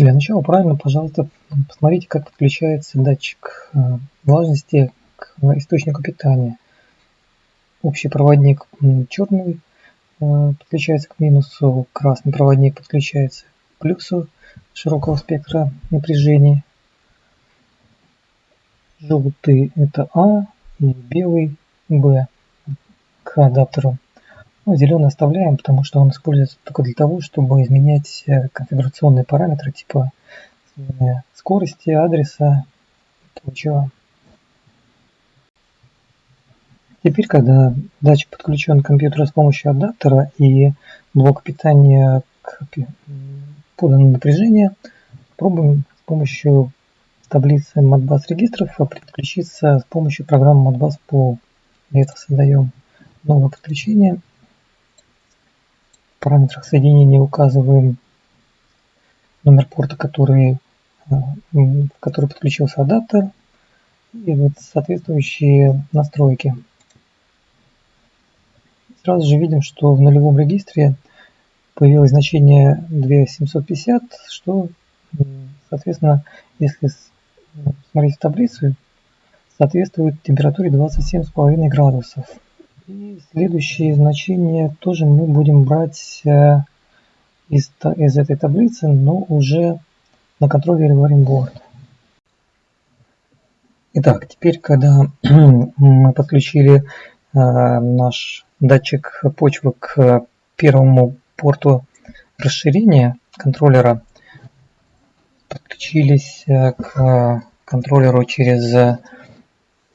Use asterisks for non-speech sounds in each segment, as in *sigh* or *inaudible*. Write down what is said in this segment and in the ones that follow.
Для начала правильно, пожалуйста, посмотрите, как подключается датчик э, влажности к источнику питания. Общий проводник черный э, подключается к минусу, красный проводник подключается к плюсу широкого спектра напряжения. Желтый это А и белый Б к адаптеру. Ну, зеленый оставляем, потому что он используется только для того, чтобы изменять э, конфигурационные параметры типа скорости, адреса и прочего. Теперь, когда датчик подключен к компьютеру с помощью адаптера и блок питания к поданному напряжению, пробуем с помощью таблицы Modbus регистров подключиться с помощью программы Modbus Pool. Для этого создаем новое подключение параметрах соединения указываем номер порта, который, э, в который подключился адаптер и вот соответствующие настройки. Сразу же видим, что в нулевом регистре появилось значение 2750, что, соответственно, если смотреть в таблицу, соответствует температуре 27,5 градусов. И следующие значения тоже мы будем брать э, из, из этой таблицы, но уже на контроллере Warrenboard. Итак, теперь, когда *clears throat* мы подключили э, наш датчик почвы к первому порту расширения контроллера, подключились э, к контроллеру через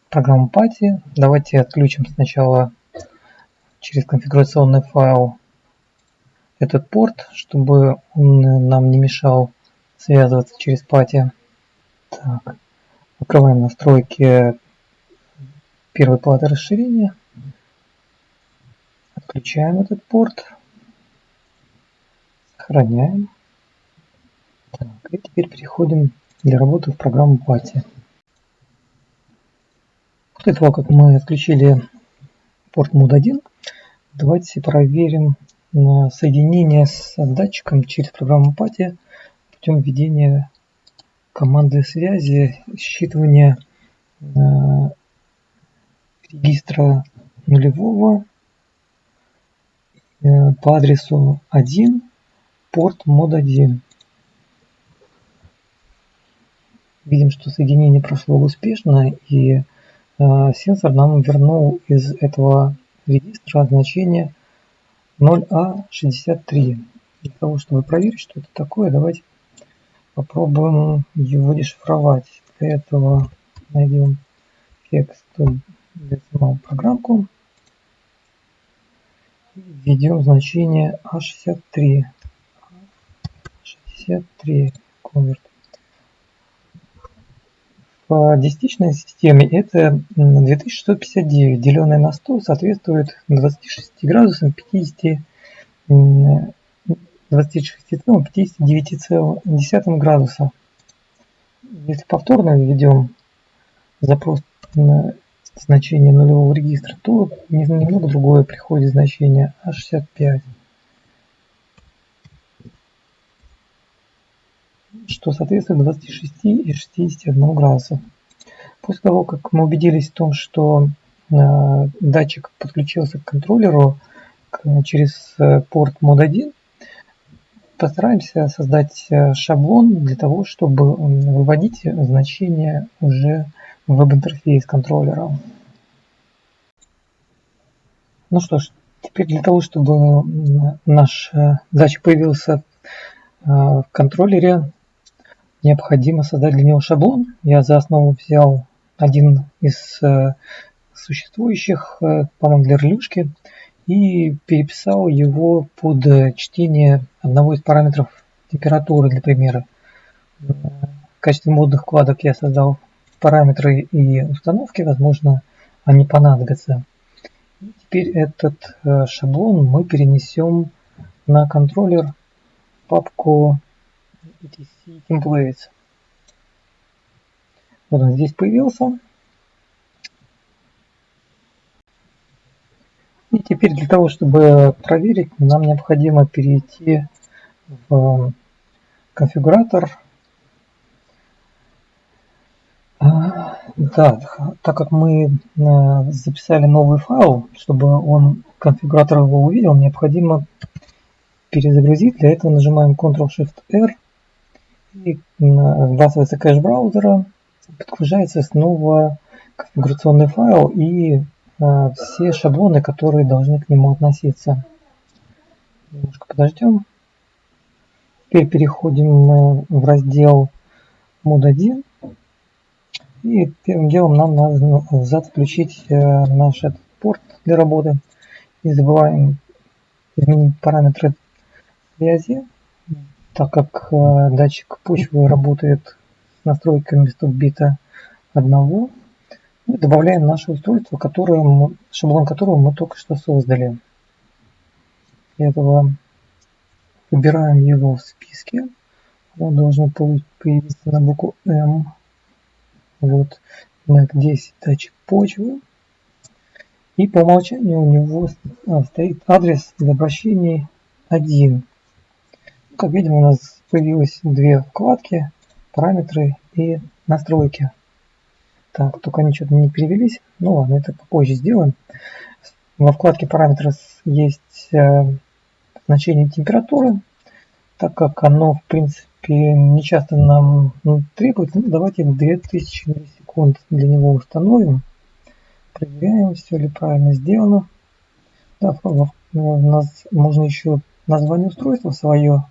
программу PATI. Давайте отключим сначала через конфигурационный файл этот порт, чтобы он нам не мешал связываться через пати. Так. Открываем настройки первой платы расширения. Отключаем этот порт. Сохраняем. Так, и теперь переходим для работы в программу пати. После того, как мы отключили порт мод 1, Давайте проверим соединение с датчиком через программу Пати путем введения команды связи, считывания э, регистра нулевого э, по адресу 1, порт мод 1. Видим, что соединение прошло успешно и э, сенсор нам вернул из этого регистра значение 0А63. Для того, чтобы проверить, что это такое, давайте попробуем его дешифровать. Для этого найдем децимал программку введем значение А63. 63 конверт по десятичной системе это 2659, деленное на 100, соответствует 26 градусам 50, 26,59 градуса. Если повторно введем запрос на значение нулевого регистра, то немного другое приходит значение А65. Что соответствует 26 и 61 градуса. После того, как мы убедились в том, что э, датчик подключился к контроллеру через э, порт мод 1, постараемся создать э, шаблон для того, чтобы выводить значения уже в веб-интерфейс контроллера. Ну что ж, теперь для того, чтобы наш датчик появился в контроллере, необходимо создать для него шаблон. Я за основу взял один из э, существующих, э, по-моему, для релюшки, и переписал его под чтение одного из параметров температуры, для примера. В качестве модных вкладок я создал параметры и установки, возможно, они понадобятся. Теперь этот э, шаблон мы перенесем на контроллер папку etc templates. Вот он здесь появился. И теперь для того, чтобы проверить, нам необходимо перейти в конфигуратор. А, да, так как мы а, записали новый файл, чтобы он конфигуратор его увидел, необходимо перезагрузить. Для этого нажимаем Ctrl-Shift-R и сбрасывается кэш браузера, подгружается снова конфигурационный файл и э, все шаблоны, которые должны к нему относиться. Немножко подождем. Теперь переходим в раздел мод 1. И первым делом нам надо включить э, наш этот порт для работы. Не забываем изменить параметры связи, так как э, датчик почвы работает с настройками стоп-бита 1. Мы добавляем наше устройство, которое шаблон которого мы только что создали. Для этого выбираем его в списке. Он должен появиться на букву М. Вот MAC 10 датчик почвы. И по умолчанию у него а, стоит адрес для обращений 1. Как видим, у нас появилось две вкладки, параметры и настройки. Так, только они что-то не перевелись. Ну ладно, это попозже сделаем. Во вкладке параметры есть э, значение температуры. Так как оно, в принципе, не часто нам ну, требуется, ну, давайте 2000 миллисекунд для него установим. Проверяем, все ли правильно сделано. Да, у нас можно еще название устройства свое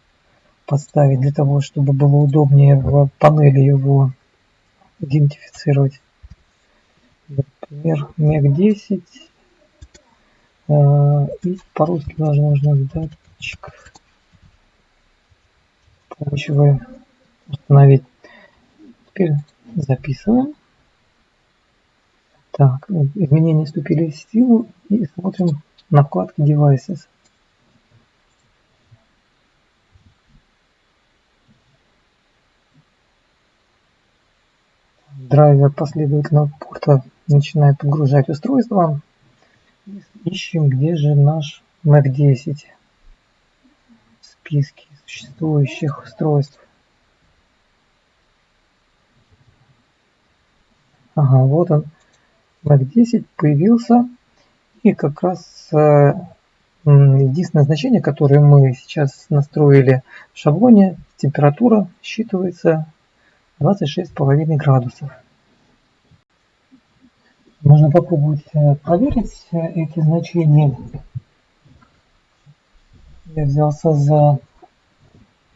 подставить для того, чтобы было удобнее в панели его идентифицировать. Например, MEC10 э, и по-русски даже можно датчик почвы установить. Теперь записываем. Так, изменения вступили в силу и смотрим на вкладке Devices. Драйвер последовательного порта начинает подгружать устройство. Ищем, где же наш Mac 10 в списке существующих устройств. Ага, вот он. Mac 10 появился. И как раз э, единственное значение, которое мы сейчас настроили в шаблоне, температура считывается 26,5 градусов. Можно попробовать э, проверить э, эти значения. Я взялся за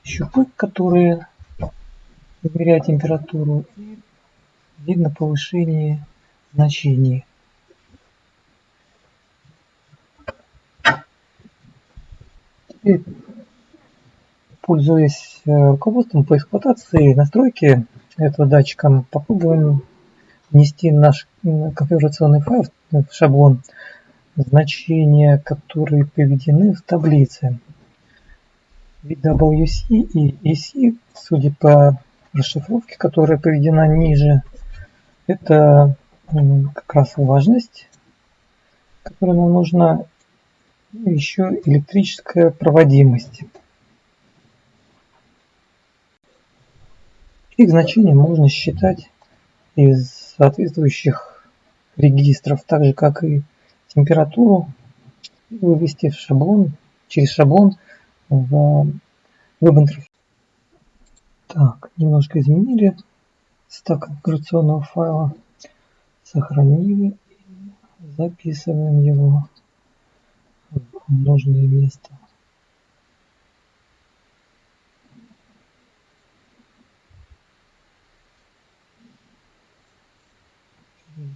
щупы, которые измеряют температуру. И видно повышение значений. Теперь, пользуясь э, руководством по эксплуатации настройки этого датчика, попробуем внести наш конфигурационный файл в шаблон, значения, которые приведены в таблице. WC и EC, судя по расшифровке, которая приведена ниже, это как раз влажность, которая нам нужна, и еще электрическая проводимость. Их значения можно считать из соответствующих регистров, так же как и температуру, вывести в шаблон, через шаблон в веб-интерфейс. Так, немножко изменили стак конфигурационного файла, сохранили и записываем его в нужное место.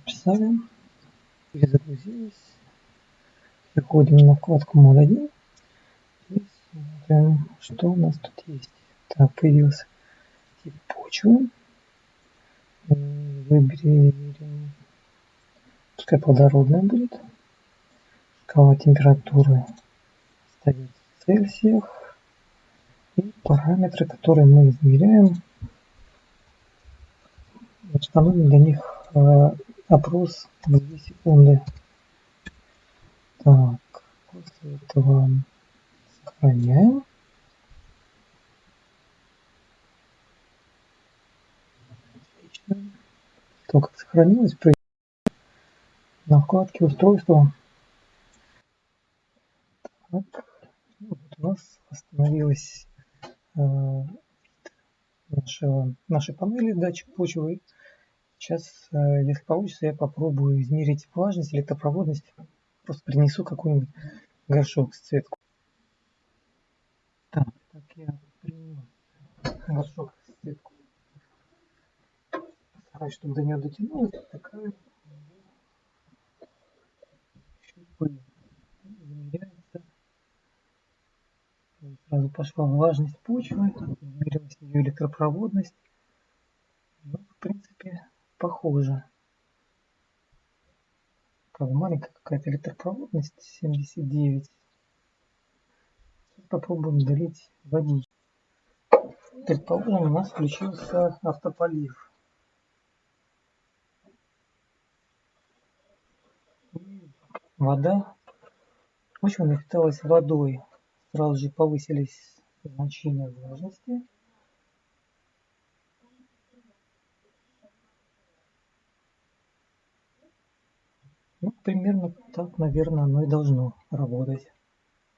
Написали. Перезагрузились. Переходим на вкладку мод 1. И смотрим, что у нас тут есть. Так, появился тип почвы. Выберем, пускай плодородная будет. Шкала температуры ставить в Цельсиях. И параметры, которые мы измеряем, установим для них э, опрос в 2 секунды. Так, после этого сохраняем. Отлично. То, как сохранилось, при... на вкладке устройства. Так, вот у нас остановилась э, наша, наши панели датчик почвы Сейчас, э, если получится, я попробую измерить влажность, электропроводность. Просто принесу какой-нибудь горшок с цветку. Так, так я принес горшок с цветку. Стараюсь, чтобы до нее дотянулась. Такая замеряется. Сразу пошла влажность почвы, измерилась ее электропроводность. Ну, в принципе, похоже. Правда, маленькая какая-то электропроводность, 79. Сейчас попробуем долить водички. Предположим, у нас включился автополив. Вода почва напиталась водой. Сразу же повысились значения влажности. Примерно так, наверное, оно и должно работать.